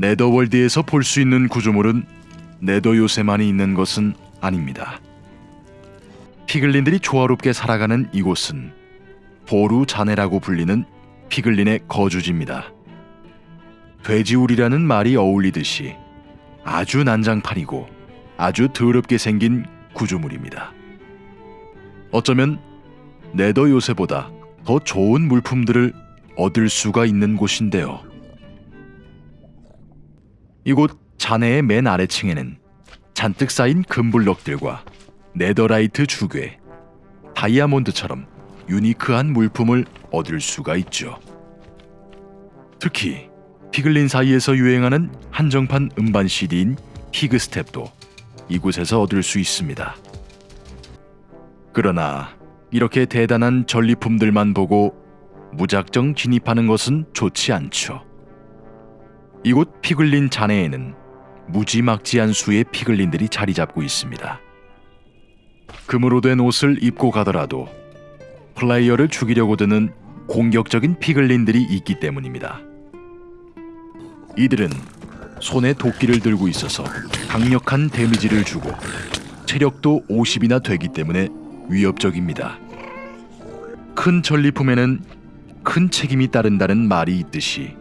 네더월드에서 볼 수 있는 구조물은 네더 요새만이 있는 것은 아닙니다. 피글린들이 조화롭게 살아가는 이곳은 보루 자네라고 불리는 피글린의 거주지입니다. 돼지우리라는 말이 어울리듯이 아주 난장판이고 아주 더럽게 생긴 구조물입니다. 어쩌면 네더 요새보다 더 좋은 물품들을 얻을 수가 있는 곳인데요. 이곳 잔해의 맨 아래층에는 잔뜩 쌓인 금블럭들과 네더라이트 주괴, 다이아몬드처럼 유니크한 물품을 얻을 수가 있죠. 특히 피글린 사이에서 유행하는 한정판 음반 CD인 피그스텝도 이곳에서 얻을 수 있습니다. 그러나 이렇게 대단한 전리품들만 보고 무작정 진입하는 것은 좋지 않죠. 이곳 피글린 잔해에는 무지막지한 수의 피글린들이 자리 잡고 있습니다. 금으로 된 옷을 입고 가더라도 플레이어를 죽이려고 드는 공격적인 피글린들이 있기 때문입니다. 이들은 손에 도끼를 들고 있어서 강력한 데미지를 주고 체력도 50이나 되기 때문에 위협적입니다. 큰 전리품에는 큰 책임이 따른다는 말이 있듯이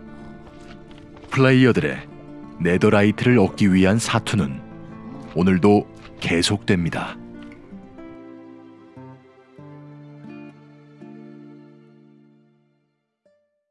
플레이어들의 네더라이트를 얻기 위한 사투는 오늘도 계속됩니다.